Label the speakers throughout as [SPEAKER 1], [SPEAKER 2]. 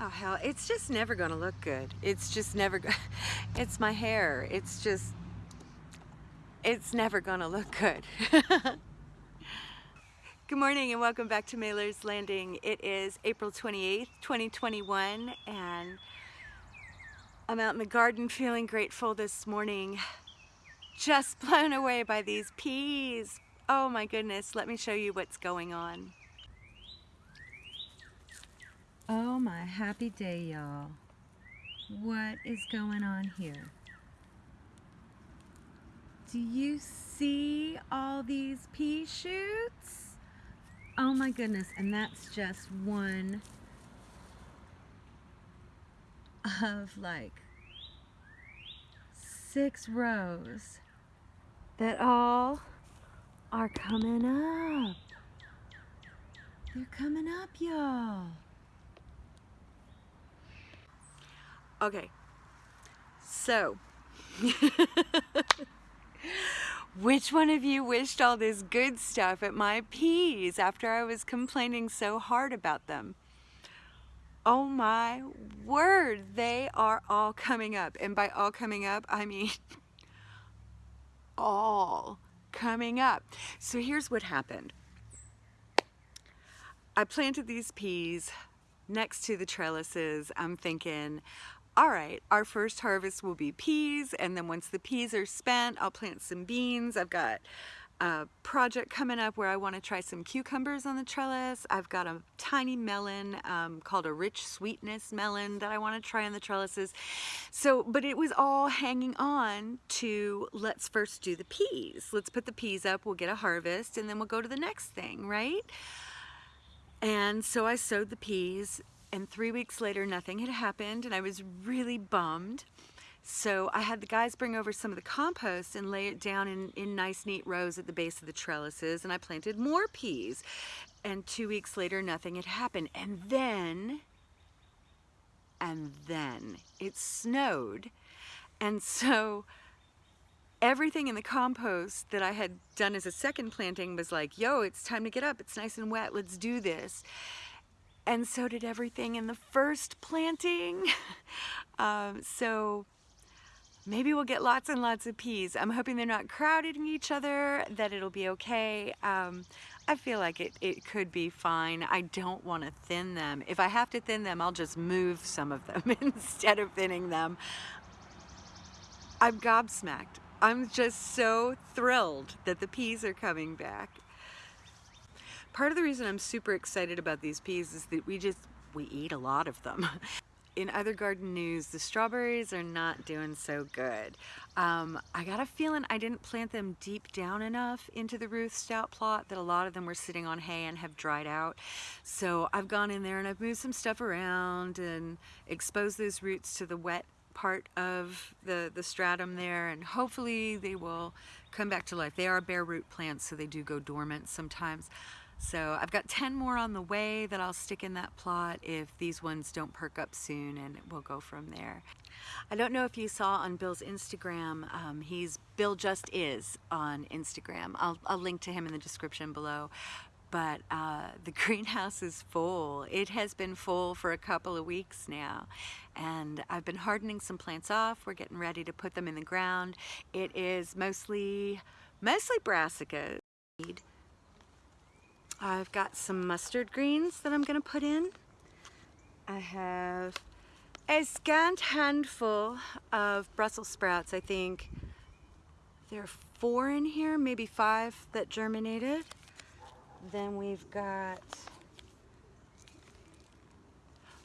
[SPEAKER 1] Oh hell, it's just never gonna look good. It's just never, it's my hair. It's just, it's never gonna look good. good morning and welcome back to Mailer's Landing. It is April 28th, 2021 and I'm out in the garden feeling grateful this morning. Just blown away by these peas. Oh my goodness, let me show you what's going on. Oh my happy day, y'all. What is going on here? Do you see all these pea shoots? Oh my goodness, and that's just one of like six rows that all are coming up. They're coming up, y'all. Okay, so which one of you wished all this good stuff at my peas after I was complaining so hard about them? Oh my word, they are all coming up. And by all coming up, I mean all coming up. So here's what happened. I planted these peas next to the trellises. I'm thinking, all right, our first harvest will be peas, and then once the peas are spent, I'll plant some beans. I've got a project coming up where I want to try some cucumbers on the trellis. I've got a tiny melon um, called a rich sweetness melon that I want to try on the trellises. So, but it was all hanging on to let's first do the peas. Let's put the peas up, we'll get a harvest, and then we'll go to the next thing, right? And so I sowed the peas and three weeks later nothing had happened and I was really bummed. So I had the guys bring over some of the compost and lay it down in, in nice neat rows at the base of the trellises and I planted more peas. And two weeks later nothing had happened. And then, and then it snowed. And so everything in the compost that I had done as a second planting was like, yo, it's time to get up. It's nice and wet. Let's do this and so did everything in the first planting. um, so maybe we'll get lots and lots of peas. I'm hoping they're not crowding each other, that it'll be okay. Um, I feel like it, it could be fine. I don't want to thin them. If I have to thin them, I'll just move some of them instead of thinning them. I'm gobsmacked. I'm just so thrilled that the peas are coming back. Part of the reason I'm super excited about these peas is that we just, we eat a lot of them. In other garden news, the strawberries are not doing so good. Um, I got a feeling I didn't plant them deep down enough into the Ruth Stout plot that a lot of them were sitting on hay and have dried out. So I've gone in there and I've moved some stuff around and exposed those roots to the wet part of the, the stratum there and hopefully they will come back to life. They are bare root plants so they do go dormant sometimes. So I've got 10 more on the way that I'll stick in that plot if these ones don't perk up soon and we'll go from there. I don't know if you saw on Bill's Instagram, um, he's Bill Just Is on Instagram. I'll, I'll link to him in the description below. But uh, the greenhouse is full. It has been full for a couple of weeks now. And I've been hardening some plants off. We're getting ready to put them in the ground. It is mostly, mostly brassica. I've got some mustard greens that I'm going to put in. I have a scant handful of Brussels sprouts, I think. There are four in here, maybe five that germinated. Then we've got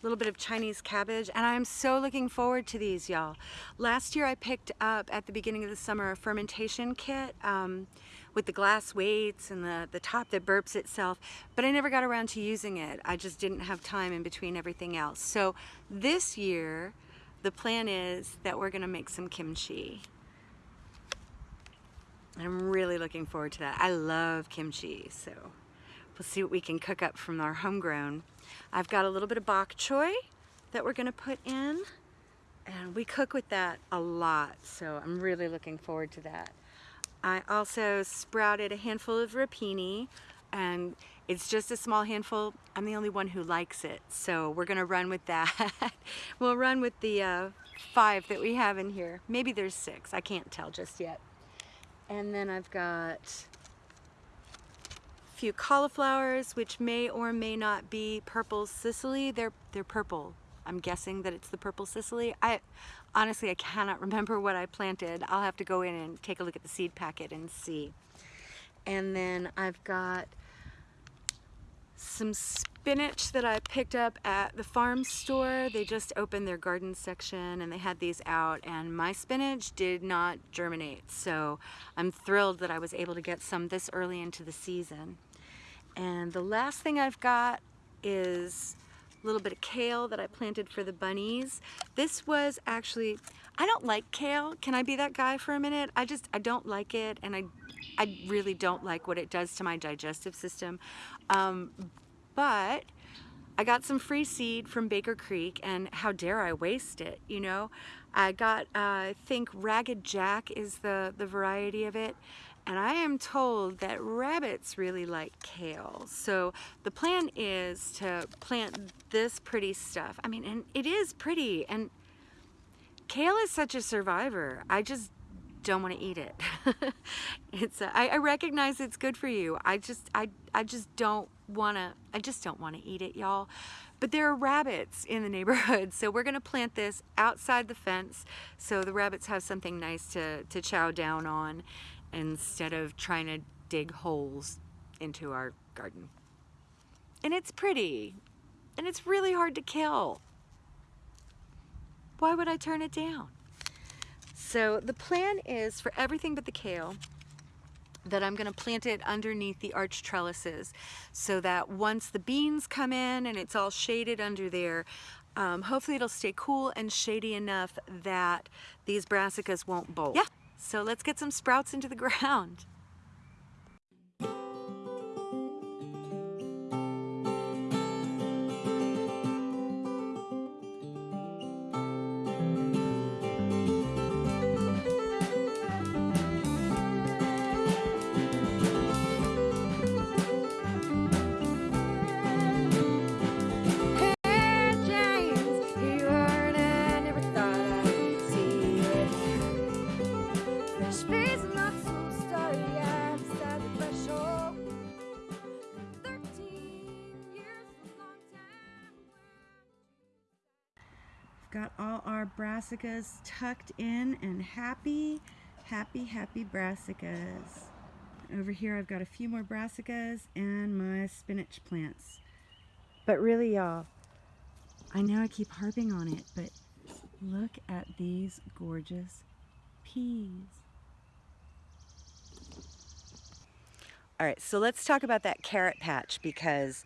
[SPEAKER 1] a little bit of Chinese cabbage, and I'm so looking forward to these, y'all. Last year I picked up at the beginning of the summer a fermentation kit. Um, with the glass weights and the, the top that burps itself, but I never got around to using it. I just didn't have time in between everything else. So this year, the plan is that we're gonna make some kimchi. I'm really looking forward to that. I love kimchi, so we'll see what we can cook up from our homegrown. I've got a little bit of bok choy that we're gonna put in, and we cook with that a lot, so I'm really looking forward to that. I also sprouted a handful of rapini. and it's just a small handful. I'm the only one who likes it, so we're gonna run with that. we'll run with the uh, five that we have in here. Maybe there's six, I can't tell just yet. And then I've got few cauliflowers, which may or may not be purple Sicily. They're, they're purple. I'm guessing that it's the purple Sicily. I Honestly, I cannot remember what I planted. I'll have to go in and take a look at the seed packet and see. And then I've got some spinach that I picked up at the farm store. They just opened their garden section and they had these out and my spinach did not germinate. So I'm thrilled that I was able to get some this early into the season. And the last thing I've got is a little bit of kale that I planted for the bunnies. This was actually, I don't like kale. Can I be that guy for a minute? I just, I don't like it and I, I really don't like what it does to my digestive system. Um, but I got some free seed from Baker Creek and how dare I waste it, you know? I got, uh, I think Ragged Jack is the, the variety of it. And I am told that rabbits really like kale. So the plan is to plant this pretty stuff. I mean, and it is pretty. And kale is such a survivor. I just don't want to eat it. it's a, I, I recognize it's good for you. I just I I just don't want to I just don't want to eat it, y'all. But there are rabbits in the neighborhood, so we're going to plant this outside the fence so the rabbits have something nice to to chow down on instead of trying to dig holes into our garden. And it's pretty, and it's really hard to kill. Why would I turn it down? So the plan is for everything but the kale that I'm going to plant it underneath the arch trellises so that once the beans come in and it's all shaded under there, um, hopefully it'll stay cool and shady enough that these brassicas won't bolt. Yeah, so let's get some sprouts into the ground. Got all our brassicas tucked in and happy, happy, happy brassicas. Over here I've got a few more brassicas and my spinach plants. But really y'all, I know I keep harping on it, but look at these gorgeous peas. All right, so let's talk about that carrot patch because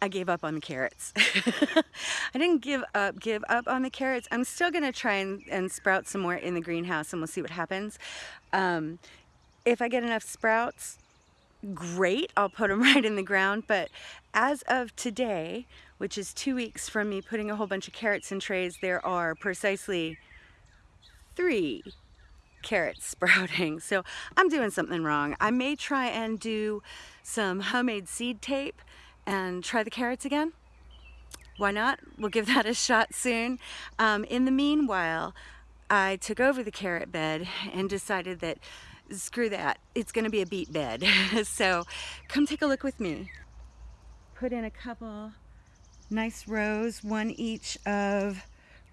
[SPEAKER 1] I gave up on the carrots. I didn't give up, give up on the carrots. I'm still gonna try and, and sprout some more in the greenhouse and we'll see what happens. Um, if I get enough sprouts, great, I'll put them right in the ground. But as of today, which is two weeks from me putting a whole bunch of carrots in trays, there are precisely three carrots sprouting. So I'm doing something wrong. I may try and do some homemade seed tape and try the carrots again. Why not? We'll give that a shot soon. Um, in the meanwhile, I took over the carrot bed and decided that screw that, it's gonna be a beet bed. so come take a look with me. Put in a couple nice rows, one each of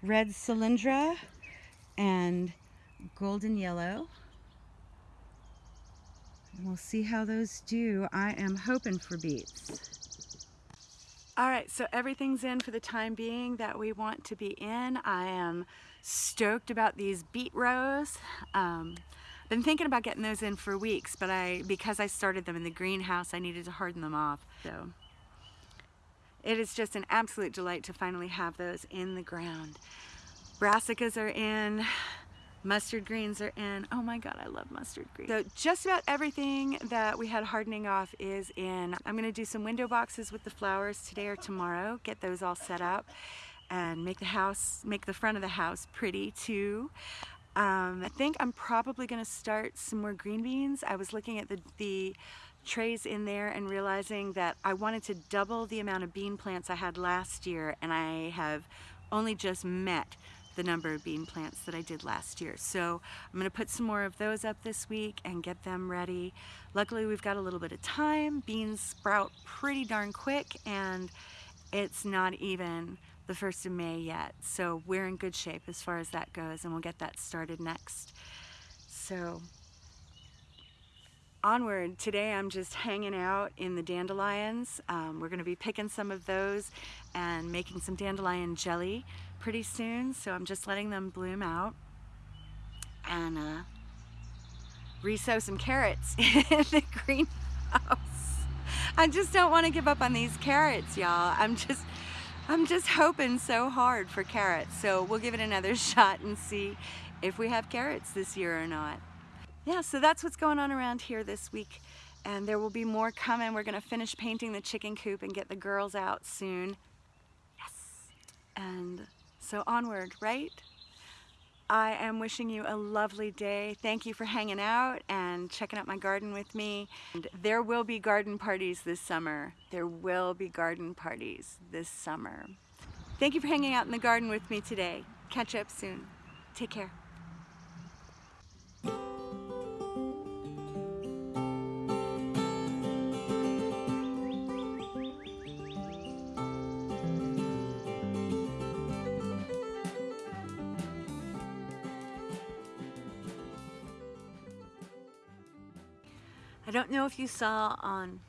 [SPEAKER 1] red cylindra and golden yellow. And we'll see how those do. I am hoping for beets. All right, so everything's in for the time being that we want to be in. I am stoked about these beet rows. Um, been thinking about getting those in for weeks, but I because I started them in the greenhouse, I needed to harden them off. So it is just an absolute delight to finally have those in the ground. Brassicas are in. Mustard greens are in. Oh my God, I love mustard greens. So just about everything that we had hardening off is in. I'm gonna do some window boxes with the flowers today or tomorrow, get those all set up and make the house, make the front of the house pretty too. Um, I think I'm probably gonna start some more green beans. I was looking at the, the trays in there and realizing that I wanted to double the amount of bean plants I had last year and I have only just met the number of bean plants that I did last year. So I'm gonna put some more of those up this week and get them ready. Luckily we've got a little bit of time. Beans sprout pretty darn quick and it's not even the 1st of May yet. So we're in good shape as far as that goes and we'll get that started next. So onward. Today I'm just hanging out in the dandelions. Um, we're going to be picking some of those and making some dandelion jelly pretty soon. So I'm just letting them bloom out and uh, resow some carrots in the greenhouse. I just don't want to give up on these carrots, y'all. I'm just, I'm just hoping so hard for carrots. So we'll give it another shot and see if we have carrots this year or not yeah, so that's what's going on around here this week. And there will be more coming. We're gonna finish painting the chicken coop and get the girls out soon. So onward, right? I am wishing you a lovely day. Thank you for hanging out and checking out my garden with me. And there will be garden parties this summer. There will be garden parties this summer. Thank you for hanging out in the garden with me today. Catch up soon. Take care. I don't know if you saw on